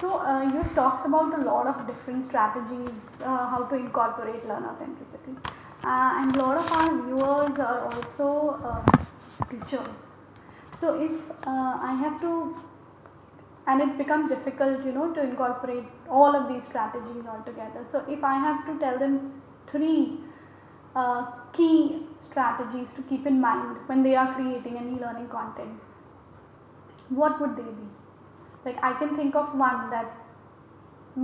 So uh, you talked about a lot of different strategies uh, how to incorporate learner centricity uh, and a lot of our viewers are also uh, teachers. So if uh, I have to and it becomes difficult you know to incorporate all of these strategies all together. So if I have to tell them three uh, key strategies to keep in mind when they are creating any learning content, what would they be? Like I can think of one that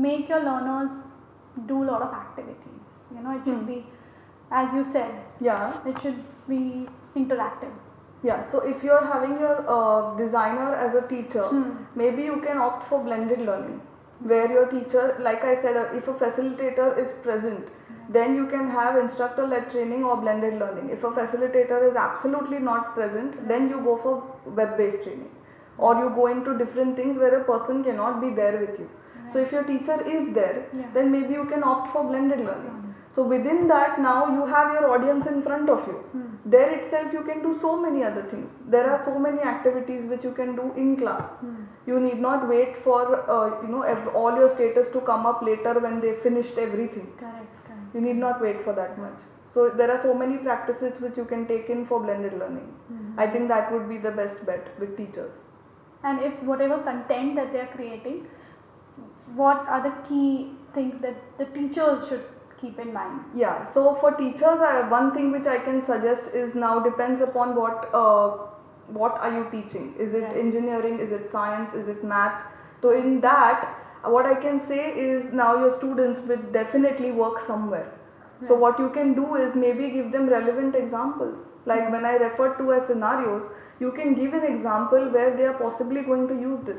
make your learners do a lot of activities. You know, it should Hmm. be, as you said, Yeah. it should be interactive. Yeah, so if you're having your uh, designer as a teacher, Hmm. maybe you can opt for blended learning where your teacher, like I said, uh, if a facilitator is present, then you can have instructor led training or blended learning. If a facilitator is absolutely not present, then you go for web based training or you go into different things where a person cannot be there with you. So if your teacher is there, Yeah. then maybe you can opt for blended learning. So within that now you have your audience in front of you. Hmm. There itself you can do so many other things. There are so many activities which you can do in class. Hmm. You need not wait for uh, you know all your status to come up later when they finished everything. Correct, correct. You need not wait for that much. So there are so many practices which you can take in for blended learning. Mhm. I think that would be the best bet with teachers. And if whatever content that they are creating, what are the key things that the teachers should keep in mind? Yeah, so for teachers, I, one thing which I can suggest is now depends upon what uh, what are you teaching? Is it Right. engineering? Is it science? Is it math? So in that, what I can say is now your students will definitely work somewhere. So what you can do is maybe give them relevant examples. Like when I refer to as scenarios, you can give an example where they are possibly going to use this.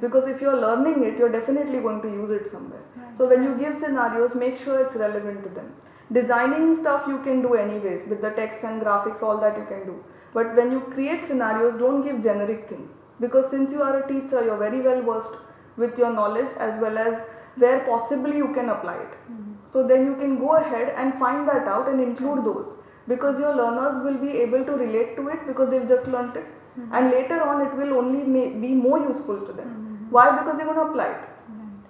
Because if you're learning it, you're definitely going to use it somewhere. Right. So when you give scenarios, make sure it's relevant to them. Designing stuff you can do anyways with the text and graphics, all that you can do. But when you create scenarios, don't give generic things. Because since you are a teacher, you're very well versed with your knowledge as well as where possibly you can apply it. Mm-hmm. So then you can go ahead and find that out and include those because your learners will be able to relate to it because they've just learnt it and later on it will only ma- be more useful to them. Why? Because they're going to apply it.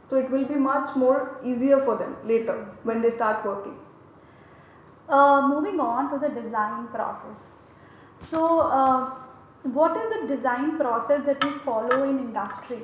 So it will be much more easier for them later when they start working. Uh, moving on to the design process. So, uh, what is the design process that you follow in industry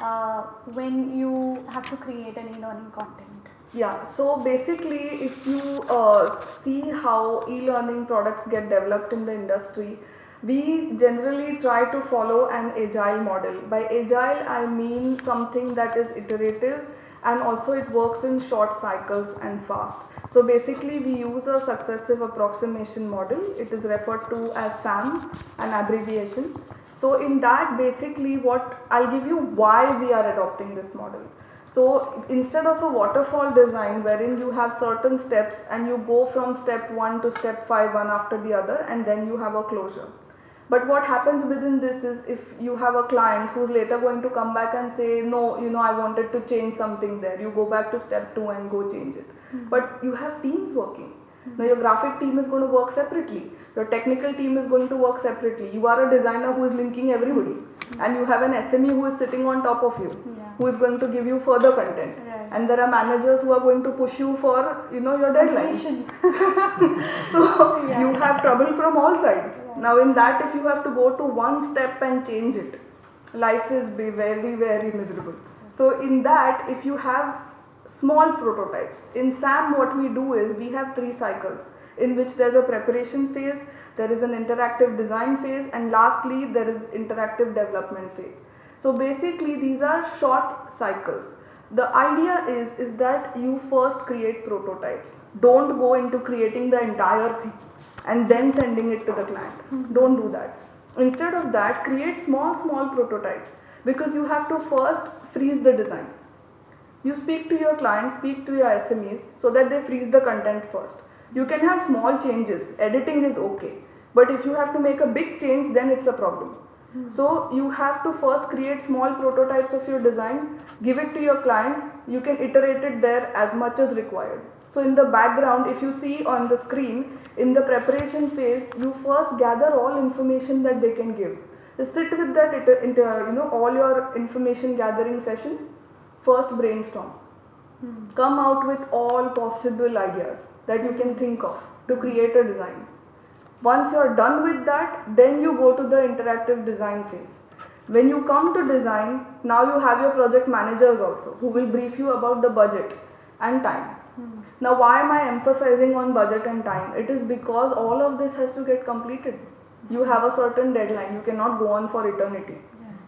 uh, when you have to create any learning content? Yeah, so basically, if you uh, see how e learning products get developed in the industry, we generally try to follow an agile model. By agile, I mean something that is iterative and also it works in short cycles and fast. So basically, we use a successive approximation model. It is referred to as SAM, an abbreviation. So in that, basically, what I'll give you why we are adopting this model. So instead of a waterfall design wherein you have certain steps and you go from step 1 to step 5 one after the other and then you have a closure. But what happens within this is if you have a client who's later going to come back and say, no, you know, I wanted to change something there, you go back to step 2 and go change it. Hmm. But you have teams working. Now your graphic team is going to work separately. Your technical team is going to work separately. You are a designer who is linking everybody. Hmm. And you have an SME who is sitting on top of you Yeah. Who is going to give you further content Right. and there are managers who are going to push you for you know your Completion. so Yeah. you have trouble from all sides Yeah. now in that if you have to go to one step and change it life is be very very miserable so in that if you have small prototypes in sam what we do is we have three cycles in which there's a preparation phase there is an interactive design phase and lastly there is interactive development phase so basically these are short cycles. The idea is is that you first create prototypes. Don't go into creating the entire thing and then sending it to the client. Don't do that. Instead of that create small small prototypes because you have to first freeze the design. You speak to your client speak to your smes so that they freeze the content first. You can have small changes. Editing is okay. But if you have to make a big change then it's a problem so you have to first create small prototypes of your design give it to your client you can iterate it there as much as required so in the background if you see on the screen in the preparation phase you first gather all information that they can give just sit with that you know all your information gathering session first brainstorm. Hmm. Come out with all possible ideas that you can think of to create a design. Once you're done with that, then you go to the interactive design phase. When you come to design, now you have your project managers also who will brief you about the budget and time. Now, why am I emphasizing on budget and time? It is because all of this has to get completed. You have a certain deadline, you cannot go on for eternity.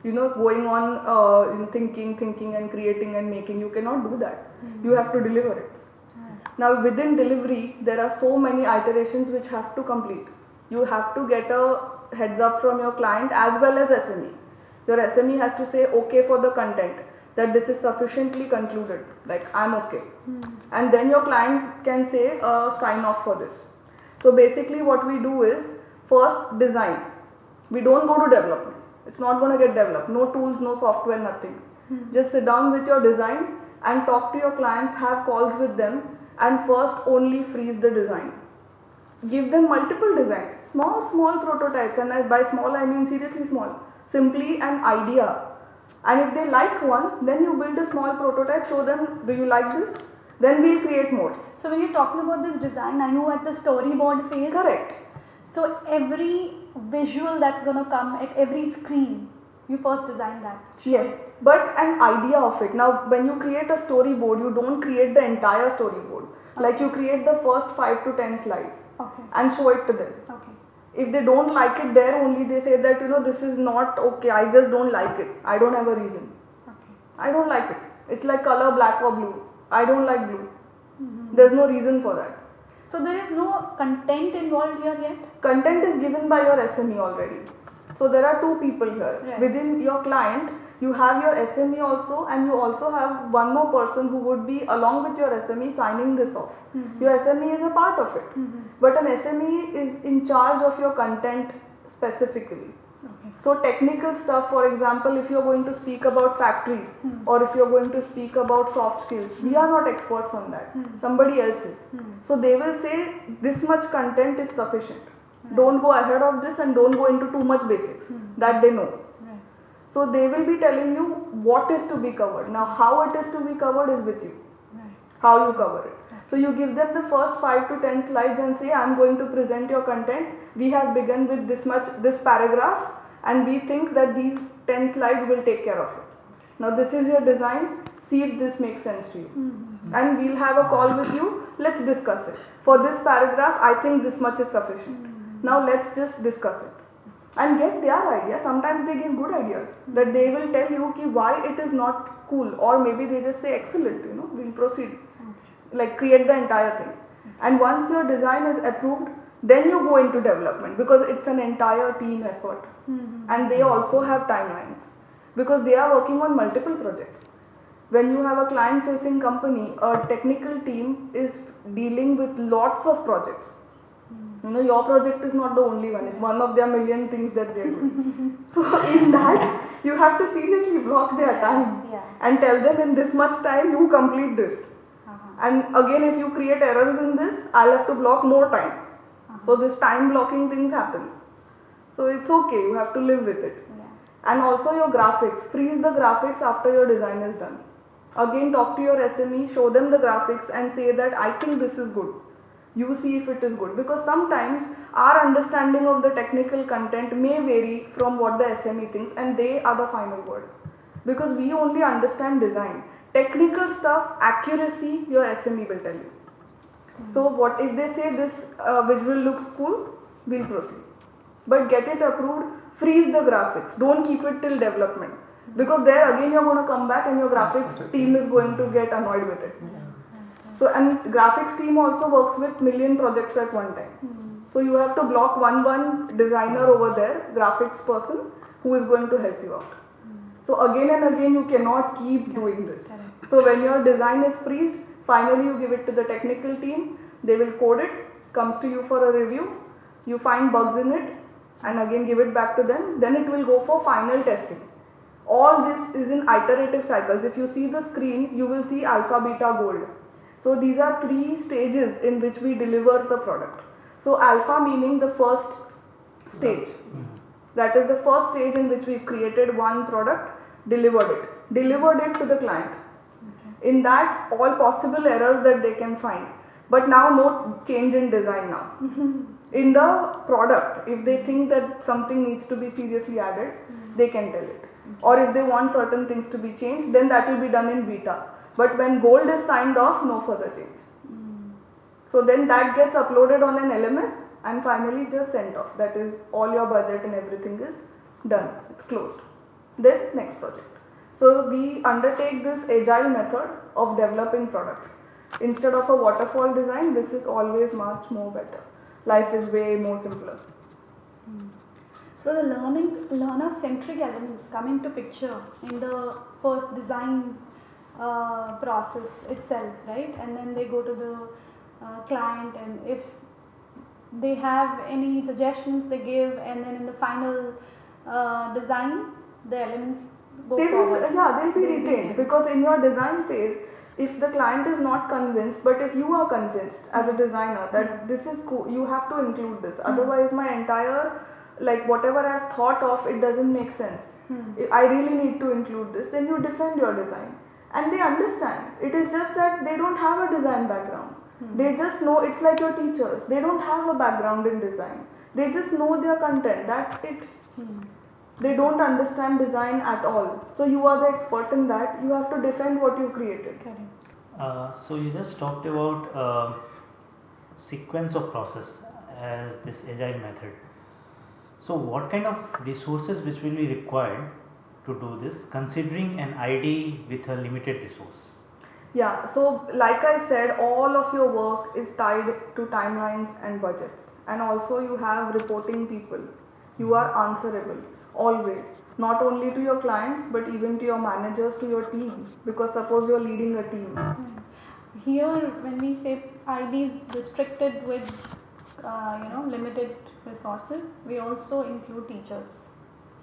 You know, going on uh, in thinking, thinking, and creating and making, you cannot do that. You have to deliver it. Now, within delivery, there are so many iterations which have to complete. You have to get a heads up from your client as well as SME. Your SME has to say okay for the content, that this is sufficiently concluded, like I'm okay. And then your client can say uh, sign off for this. So, basically, what we do is first design. We don't go to development. It's not going to get developed. No tools, no software, nothing. Just sit down with your design and talk to your clients, have calls with them, and first only freeze the design. Give them multiple designs, small, small prototypes, and by small I mean seriously small, simply an idea. And if they like one, then you build a small prototype, show them, do you like this? Then we'll create more. So when you're talking about this design, are you at the storyboard phase? Correct. So every visual that's gonna come at every screen, you first design that. Yes, but an idea of it. Now, when you create a storyboard, you don't create the entire storyboard. Like you create the first 5 to 10 slides Okay. and show it to them. Okay. If they don't like it there only, they say that, you know, this is not okay, I just don't like it. I don't have a reason. Okay. I don't like it. It's like color black or blue. I don't like blue. Mm-hmm. There's no reason for that. So there is no content involved here yet. Content is given by your SME already. So there are two people here. Right. Within your client, you have your SME also, and you also have one more person who would be along with your SME signing this off. Mm-hmm. Your SME is a part of it, mm-hmm. but an SME is in charge of your content specifically. Okay. So technical stuff, for example, if you're going to speak about factories mm-hmm. or if you're going to speak about soft skills, we are not experts on that. Somebody else is. So they will say this much content is sufficient. Don't go ahead of this and don't go into too much basics. That they know. So they will be telling you what is to be covered. Now how it is to be covered is with you. Right. How you cover it. So you give them the first 5 to 10 slides and say I'm going to present your content. We have begun with this much this paragraph and we think that these 10 slides will take care of it. Now this is your design. See if this makes sense to you. Hmm. And we'll have a call with you. Let's discuss it. For this paragraph, I think this much is sufficient. Hmm. Now let's just discuss it and get their idea. Sometimes they give good ideas that they will tell you ki why it is not cool, or maybe they just say excellent. You know, we'll proceed. Like create the entire thing. And once your design is approved, then you go into development because it's an entire team effort, mm-hmm. and they also have timelines because they are working on multiple projects. When you have a client facing company, a technical team is dealing with lots of projects. You know, your project is not the only one, it's one of their million things that they're doing. so, in that, you have to seriously block their time Yeah. and tell them in this much time you complete this. Uh-huh. And again, if you create errors in this, I'll have to block more time. So, this time blocking things happens. So, it's okay, you have to live with it. Yeah. And also your graphics, freeze the graphics after your design is done. Again, talk to your SME, show them the graphics, and say that I think this is good. You see if it is good because sometimes our understanding of the technical content may vary from what the SME thinks, and they are the final word because we only understand design. Technical stuff, accuracy, your SME will tell you. So, what if they say this uh, visual looks cool? We'll proceed. But get it approved, freeze the graphics. Don't keep it till development. Because there again you're going to come back and your graphics team is going to get annoyed with it. So and graphics team also works with million projects at one time. Hmm. So you have to block one one designer hmm. over there, graphics person who is going to help you out. Hmm. So again and again you cannot keep doing this. So when your design is freezed, finally you give it to the technical team, they will code it, comes to you for a review, you find bugs in it and again give it back to them, then it will go for final testing. All this is in iterative cycles. If you see the screen, you will see alpha, beta, gold. So these are three stages in which we deliver the product. So alpha meaning the first stage. That is the first stage in which we've created one product, delivered it, delivered it to the client. In that, all possible errors that they can find. But now, no change in design now. in the product, if they think that something needs to be seriously added, mm. they can tell it. Or if they want certain things to be changed, then that will be done in beta. But when gold is signed off, no further change. So then that gets uploaded on an LMS and finally just sent off. That is all your budget and everything is done. It's closed. Then next project. So we undertake this agile method of developing products. Instead of a waterfall design, this is always much more better. Life is way more simpler. So the learning learner centric elements come into picture in the first design uh, process itself, right? And then they go to the uh, client, and if they have any suggestions, they give, and then in the final uh, design, the elements go They will, forward. yeah, they'll be They'll retained retained. because in your design phase, if the client is not convinced, but if you are convinced as a designer that this is cool, you have to include this. Otherwise, my entire like whatever I've thought of, it doesn't make sense. I- I really need to include this. Then you defend your design, and they understand. It is just that they don't have a design background. They just know it's like your teachers. They don't have a background in design. They just know their content. That's it. They don't understand design at all. So you are the expert in that. You have to defend what you created. Correct. Uh, so you just talked about uh, sequence of process as this agile method. So what kind of resources which will be required to do this considering an ID with a limited resource? Yeah, so like I said, all of your work is tied to timelines and budgets. And also you have reporting people. You are answerable always, not only to your clients but even to your managers, to your team. Because suppose you're leading a team. Here, when we say ID is restricted with, uh, you know, limited resources, we also include teachers.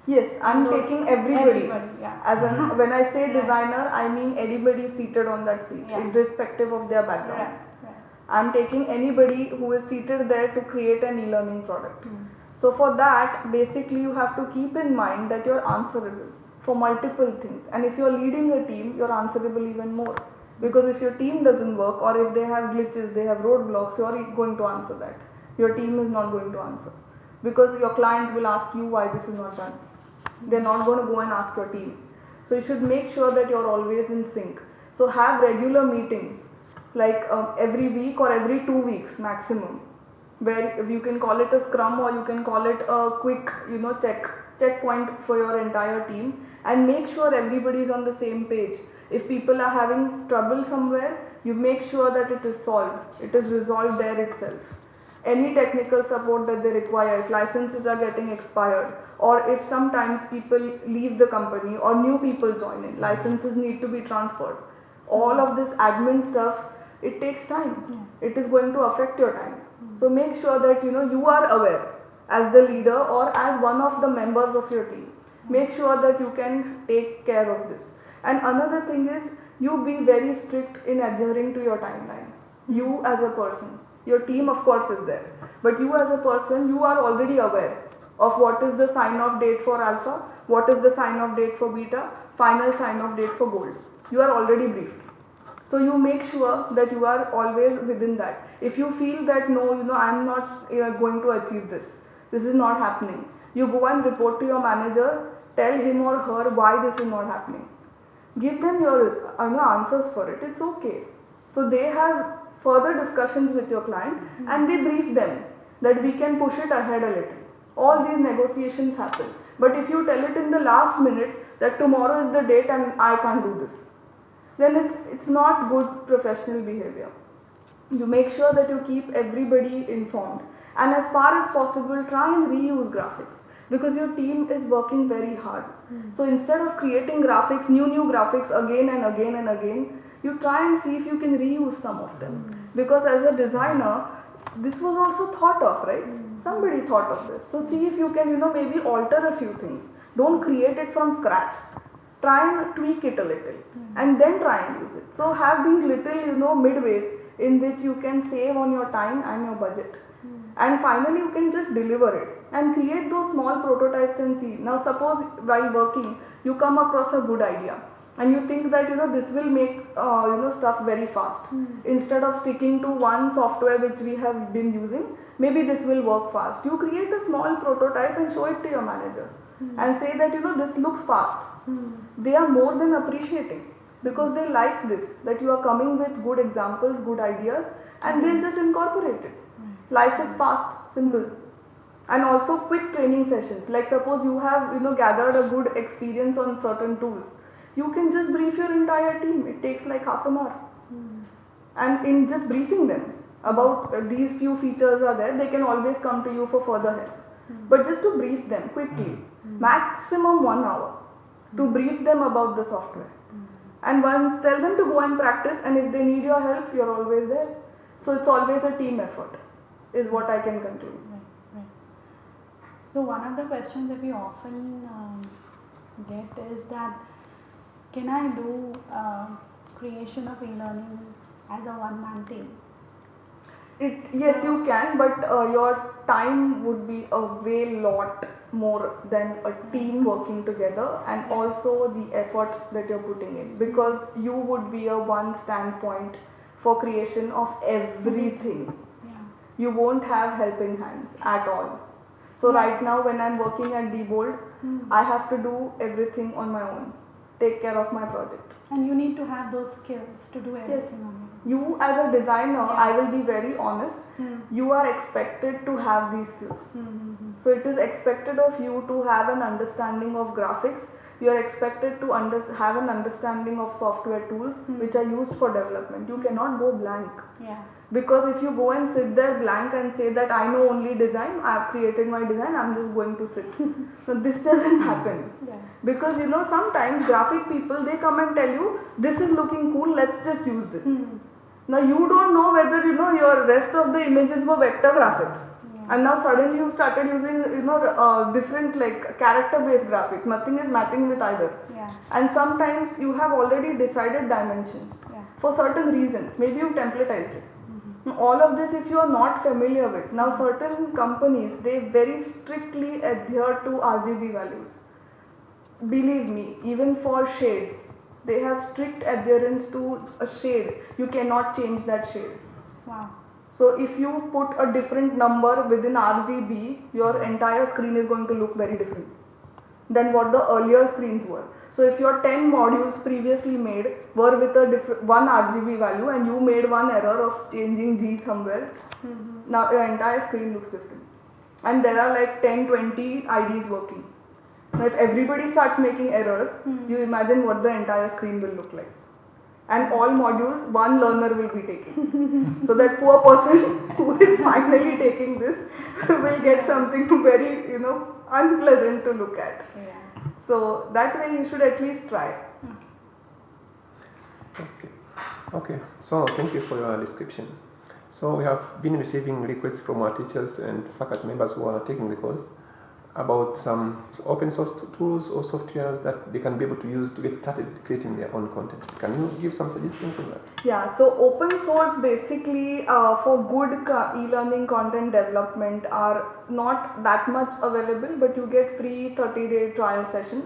Yes, I'm Those- taking everybody. Everybody, yeah. As in, when I say designer, I mean anybody seated on that seat, Yeah. irrespective of their background. I'm taking anybody who is seated there to create an e-learning product. Hmm. So for that, basically you have to keep in mind that you're answerable for multiple things. And if you're leading a team, you're answerable even more. Because if your team doesn't work or if they have glitches, they have roadblocks, you're going to answer that. Your team is not going to answer. Because your client will ask you why this is not done. They're not going to go and ask your team. So you should make sure that you're always in sync. So have regular meetings, like um, every week or every two weeks maximum, where you can call it a scrum or you can call it a quick, you know, check checkpoint for your entire team, and make sure everybody is on the same page. If people are having trouble somewhere, you make sure that it is solved. It is resolved there itself any technical support that they require, if licenses are getting expired, or if sometimes people leave the company or new people join in, licenses need to be transferred. All of this admin stuff, it takes time. It is going to affect your time. So make sure that you know you are aware as the leader or as one of the members of your team. Make sure that you can take care of this. And another thing is you be very strict in adhering to your timeline. You as a person. Your team, of course, is there. But you as a person, you are already aware of what is the sign off date for alpha, what is the sign off date for beta, final sign off date for gold. You are already briefed. So you make sure that you are always within that. If you feel that no, you know, I'm not uh, going to achieve this, this is not happening, you go and report to your manager, tell him or her why this is not happening. Give them your you know, answers for it. It's okay. So they have further discussions with your client and they brief them that we can push it ahead a little. All these negotiations happen. But if you tell it in the last minute that tomorrow is the date and I can't do this, then it's it's not good professional behavior. You make sure that you keep everybody informed and as far as possible try and reuse graphics because your team is working very hard. Hmm. So instead of creating graphics, new new graphics again and again and again, you try and see if you can reuse some of them. Hmm. Because as a designer this was also thought of right? Hmm. Somebody thought of this. So see if you can you know maybe alter a few things. Don't create it from scratch. Try and tweak it a little hmm. and then try and use it. So have these little you know midways in which you can save on your time and your budget. And finally you can just deliver it and create those small prototypes and see. Now suppose while working you come across a good idea and you think that you know this will make uh, you know stuff very fast. Hmm. Instead of sticking to one software which we have been using maybe this will work fast. You create a small prototype and show it to your manager hmm. and say that you know this looks fast. Hmm. They are more than appreciating because they like this that you are coming with good examples good ideas and they'll just incorporate it. Life is fast simple. And also quick training sessions. Like suppose you have you know gathered a good experience on certain tools you can just brief your entire team. It takes like half an hour. And in just briefing them about uh, these few features are there they can always come to you for further help. But just to brief them quickly maximum 1 hour to brief them about the software. And once tell them to go and practice and if they need your help you're always there. So it's always a team effort is what i can conclude. Right, right. So one of the questions that we often um, get is that can I do uh, creation of e-learning as a one-man team? It yes you can, but uh, your time would be a way lot more than a team working together, and also the effort that you're putting in because you would be a one standpoint for creation of everything. Yeah. You won't have helping hands at all. So right now when I'm working at Diebold, I have to do everything on my own, take care of my project. And you need to have those skills to do everything own. You as a designer, I will be very honest, Hmm. you are expected to have these skills. Mm-hmm. So it is expected of you to have an understanding of graphics. You are expected to under, have an understanding of software tools which are used for development. You cannot go blank Yeah. Because if you go and sit there blank and say that I know only design, I have created my design, I'm just going to sit. no, this doesn't happen Yeah. because you know sometimes graphic people they come and tell you this is looking cool, let's just use this. Hmm. Now you don't know whether you know your rest of the images were vector graphics, Yeah. and now suddenly you started using you know uh, different like character based graphic. Nothing is matching with either. Yeah. And sometimes you have already decided dimensions Yeah. for certain reasons. Maybe you templatized it. All of this, if you are not familiar with, now certain companies they very strictly adhere to RGB values. Believe me, even for shades, they have strict adherence to a shade. You cannot change that shade. Wow. So if you put a different number within RGB, your entire screen is going to look very different than what the earlier screens were. So if your 10 modules previously made were with a diff- one RGB value and you made one error of changing G somewhere, mm-hmm. now your entire screen looks different. And there are like 10, 20 IDs working. Now if everybody starts making errors, mm-hmm. you imagine what the entire screen will look like. And all modules, one learner will be taking. so that poor person who is finally taking this will get something very, you know, unpleasant to look at. Yeah. So that way you should at least try. Okay. Okay. So thank you for your description. So we have been receiving requests from our teachers and faculty members who are taking the course about some open source tools or softwares that they can be able to use to get started creating their own content. Can you give some suggestions on that? Yeah, so open source basically uh, for good e-learning content development are not that much available, but you get free 30-day trial sessions.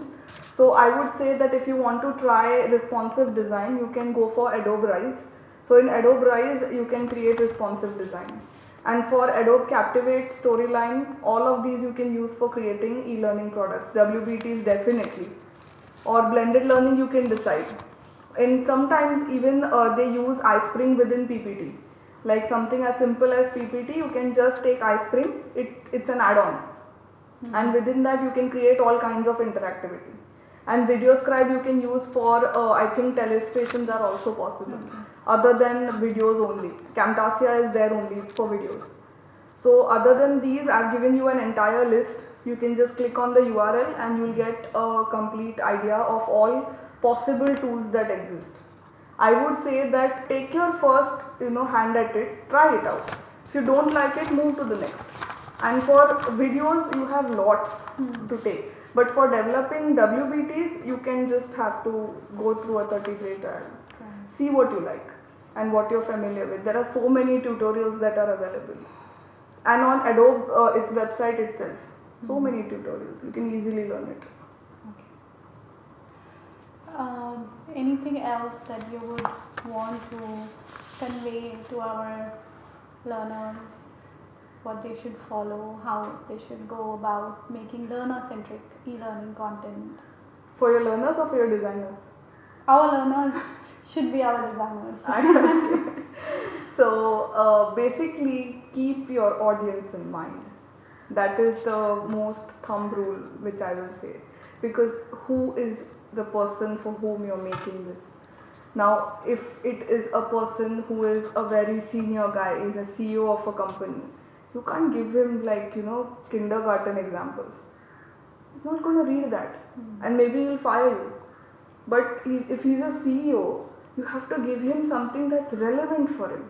So I would say that if you want to try responsive design, you can go for Adobe Rise. So in Adobe Rise, you can create responsive design. And for Adobe Captivate, Storyline, all of these you can use for creating e-learning products. WBTs definitely. Or blended learning you can decide and sometimes even uh, they use iSpring within PPT. Like something as simple as PPT, you can just take iSpring, it, it's an add-on. And within that you can create all kinds of interactivity. And VideoScribe you can use for, uh, I think illustrations are also possible. Other than videos only. Camtasia is there only, it's for videos. So other than these, I've given you an entire list. You can just click on the URL and you'll get a complete idea of all possible tools that exist. I would say that take your first, you know, hand at it, try it out. If you don't like it, move to the next. And for videos, you have lots to hmm. take. But for developing WBTs, you can just have to go through a 30 day trial. See what you like and what you're familiar with. There are so many tutorials that are available. And on Adobe, uh, its website itself, so many tutorials. You can easily learn it. Um, anything else that you would want to convey to our learners? What they should follow, how they should go about making learner centric e learning content. For your learners or for your designers? Our learners should be our. Okay. so uh, basically, keep your audience in mind. That is the most thumb rule which I will say. Because who is the person for whom you're making this? Now, if it is a person who is a very senior guy, is a CEO of a company, you can't give him like, you know, kindergarten examples. He's not going to read that. And maybe he'll fire you. But he, if he's a CEO, you have to give him something that's relevant for him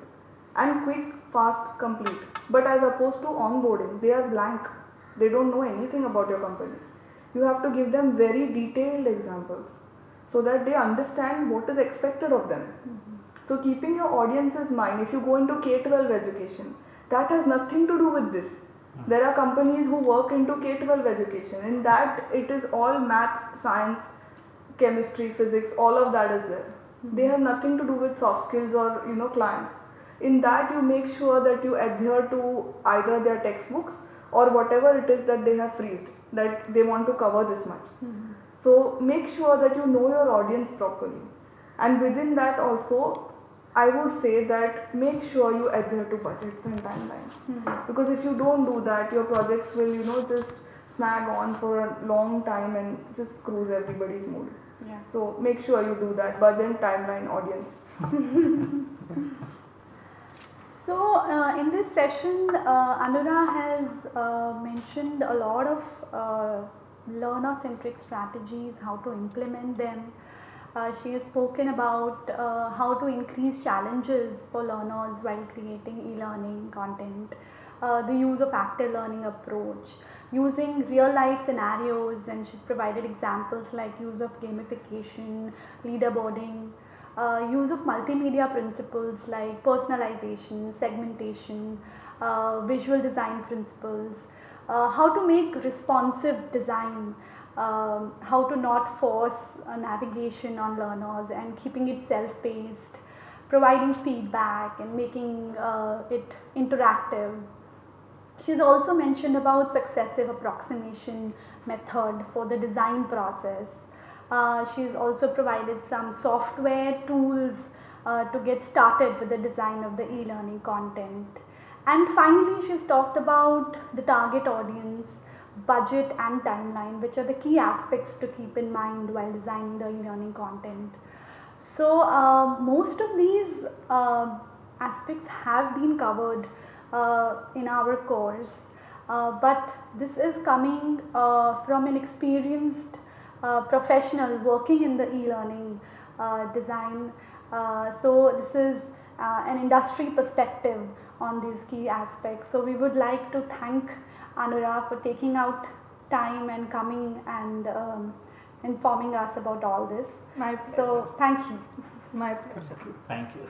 and quick, fast, complete. But as opposed to onboarding, they are blank. They don't know anything about your company. You have to give them very detailed examples so that they understand what is expected of them. Mm-hmm. So keeping your audience's mind, if you go into K-12 education, that has nothing to do with this. Mm-hmm. There are companies who work into K-12 education. In that, it is all maths, science, chemistry, physics, all of that is there. They have nothing to do with soft skills or you know clients. In that, you make sure that you adhere to either their textbooks or whatever it is that they have freezed that they want to cover this much. Hmm. So make sure that you know your audience properly. And within that also, I would say that make sure you adhere to budgets and timelines. Hmm. Because if you don't do that, your projects will, you know, just snag on for a long time and just screws everybody's mood. Yeah. So make sure you do that. Budget, timeline, audience. So, uh, in this session, uh, Anura has uh, mentioned a lot of uh, learner centric strategies, how to implement them. Uh, she has spoken about uh, how to increase challenges for learners while creating e learning content, uh, the use of active learning approach, using real life scenarios, and she's provided examples like use of gamification, leaderboarding uh, use of multimedia principles like personalization, segmentation, uh, visual design principles, uh, how to make responsive design, um, how to not force navigation on learners and keeping it self-paced, providing feedback and making uh, it interactive. She's also mentioned about successive approximation method for the design process uh, she's also provided some software tools uh, to get started with the design of the e-learning content. And finally, she's talked about the target audience, budget and timeline, which are the key aspects to keep in mind while designing the e-learning content. So, uh, most of these uh, aspects have been covered in our course, uh, but this is coming from an experienced uh, professional working in the e-learning uh, design. Uh, so this is uh, an industry perspective on these key aspects. So we would like to thank Anura for taking out time and coming and um, informing us about all this. My pleasure. So thank you. My pleasure. Thank you.